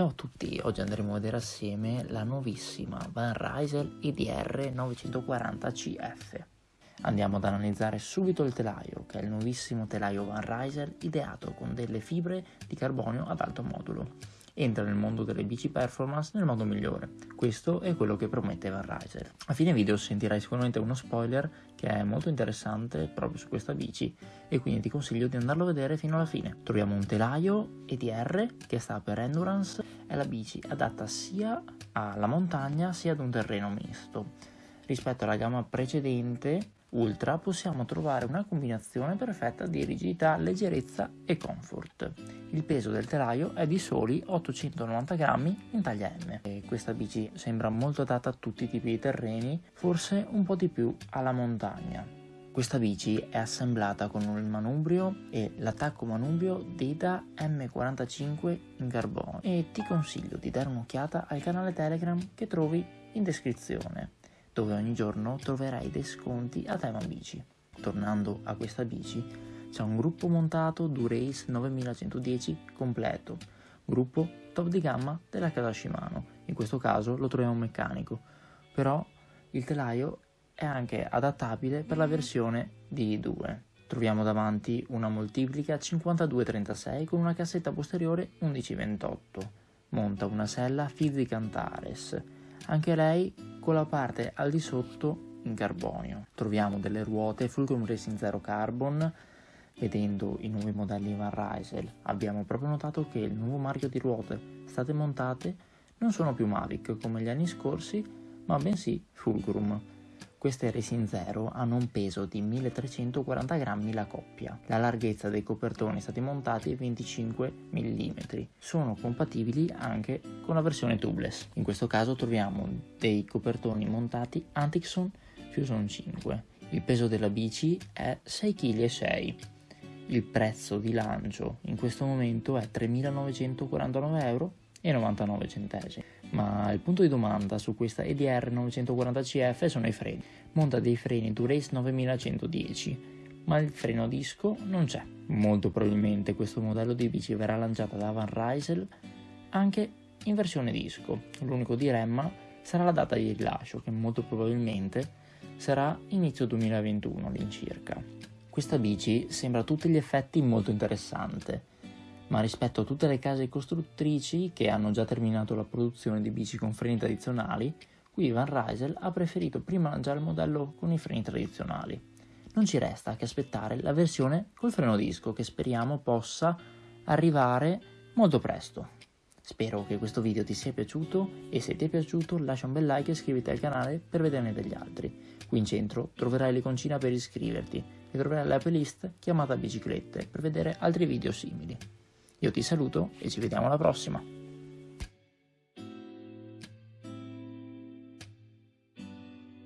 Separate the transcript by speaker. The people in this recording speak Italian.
Speaker 1: Ciao a tutti, oggi andremo a vedere assieme la nuovissima Van Rysel EDR 940 CF. Andiamo ad analizzare subito il telaio, che è il nuovissimo telaio Van Rysel ideato con delle fibre di carbonio ad alto modulo entra nel mondo delle bici performance nel modo migliore. Questo è quello che promette Van Ryser. A fine video sentirai sicuramente uno spoiler che è molto interessante proprio su questa bici e quindi ti consiglio di andarlo a vedere fino alla fine. Troviamo un telaio EDR che sta per Endurance, è la bici adatta sia alla montagna sia ad un terreno misto. Rispetto alla gamma precedente Ultra possiamo trovare una combinazione perfetta di rigidità, leggerezza e comfort. Il peso del telaio è di soli 890 grammi in taglia M. E questa bici sembra molto adatta a tutti i tipi di terreni, forse un po' di più alla montagna. Questa bici è assemblata con il manubrio e l'attacco manubrio Data M45 in carbonio e ti consiglio di dare un'occhiata al canale Telegram che trovi in descrizione dove ogni giorno troverai dei sconti a tema bici. Tornando a questa bici, c'è un gruppo montato Durace 9110 completo, gruppo top di gamma della casa Shimano, in questo caso lo troviamo meccanico, però il telaio è anche adattabile per la versione D2. Troviamo davanti una moltiplica 5236 con una cassetta posteriore 1128. Monta una sella Fizzic Antares, anche lei con la parte al di sotto in carbonio. Troviamo delle ruote Fulcrum Racing Zero Carbon, vedendo i nuovi modelli Van Rysel abbiamo proprio notato che il nuovo marchio di ruote state montate non sono più Mavic come gli anni scorsi, ma bensì Fulcrum. Queste Resin Zero hanno un peso di 1340 grammi la coppia. La larghezza dei copertoni stati montati è 25 mm. Sono compatibili anche con la versione tubeless. In questo caso troviamo dei copertoni montati Antixon Fusion 5. Il peso della bici è 6,6 kg. Il prezzo di lancio in questo momento è 3.949 euro 99 centesimi. Ma il punto di domanda su questa EDR 940CF sono i freni. Monta dei freni Durace 9110, ma il freno disco non c'è. Molto probabilmente questo modello di bici verrà lanciato da Van Rysel anche in versione disco. L'unico dilemma sarà la data di rilascio, che molto probabilmente sarà inizio 2021 all'incirca. Questa bici sembra a tutti gli effetti molto interessante ma rispetto a tutte le case costruttrici che hanno già terminato la produzione di bici con freni tradizionali, qui Van Rysel ha preferito prima lanciare il modello con i freni tradizionali. Non ci resta che aspettare la versione col freno disco che speriamo possa arrivare molto presto. Spero che questo video ti sia piaciuto e se ti è piaciuto lascia un bel like e iscriviti al canale per vederne degli altri. Qui in centro troverai l'iconcina per iscriverti e troverai la playlist chiamata biciclette per vedere altri video simili. Io ti saluto e ci vediamo alla prossima.